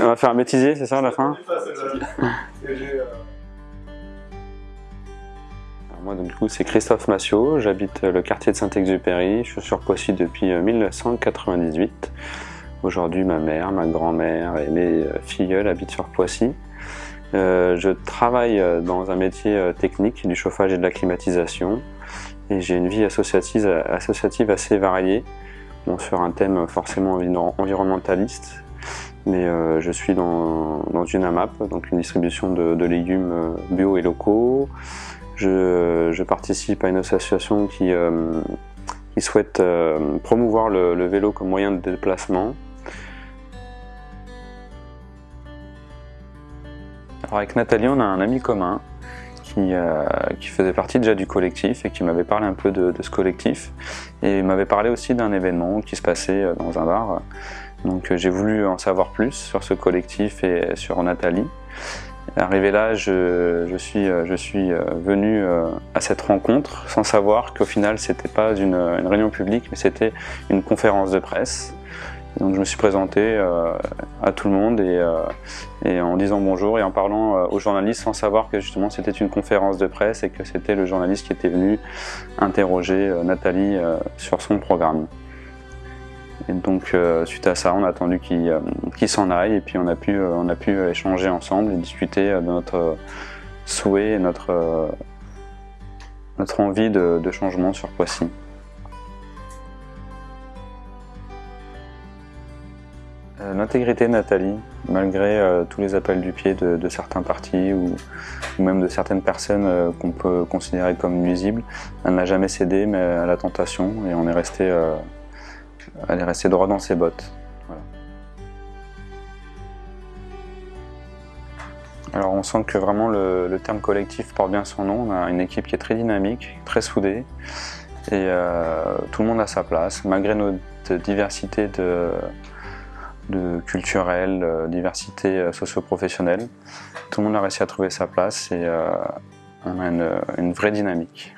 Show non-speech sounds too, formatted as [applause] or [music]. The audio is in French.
On va faire un bêtisier, c'est ça à la fin [laughs] Moi, donc, du coup, c'est Christophe Massiot, j'habite le quartier de Saint-Exupéry, je suis sur Poissy depuis 1998. Aujourd'hui, ma mère, ma grand-mère et mes filleuls habitent sur Poissy. Euh, je travaille dans un métier technique du chauffage et de la climatisation. Et j'ai une vie associative, associative assez variée sur un thème forcément environnementaliste mais euh, je suis dans, dans, une AMAP, donc une distribution de, légumes bio et locaux. Je, participe à une association qui, euh, qui souhaite euh, promouvoir le, le, vélo comme moyen de déplacement. Alors avec Nathalie, on a un ami commun qui, euh, qui, faisait partie déjà du collectif et qui m'avait parlé un peu de, ce collectif et m'avait parlé aussi d'un événement qui se passait euh, dans un bar. Donc euh, j'ai voulu en savoir plus sur ce collectif et sur Nathalie. Arrivé là, je, suis, venu à cette rencontre sans savoir qu'au final c'était pas une, réunion publique mais c'était une conférence de presse. Donc je me suis présenté euh, à tout le monde euh, et, en disant bonjour et en parlant euh, aux journalistes sans savoir que justement c'était une conférence de presse et que c'était le journaliste qui était venu interroger Nathalie sur son programme. Et donc suite à ça, on a attendu qu'il qu s'en aille et puis on a pu, on a pu échanger ensemble et discuter de notre souhait et notre, notre envie de, de changement sur Poissy. L'intégrité de Nathalie, malgré euh, tous les appels du pied de, certains partis ou, même de certaines personnes euh, qu'on peut considérer comme nuisibles, elle n'a jamais cédé à la tentation et euh, elle est restée droit dans ses bottes. Alors on sent que vraiment le, terme collectif porte bien son nom, on a une équipe qui est très dynamique, très soudée et tout le monde a sa place. Malgré notre diversité de de culturelle, euh, diversité euh, socio-professionnelle. Tout le monde a réussi à trouver sa place et euh, on a une vraie dynamique.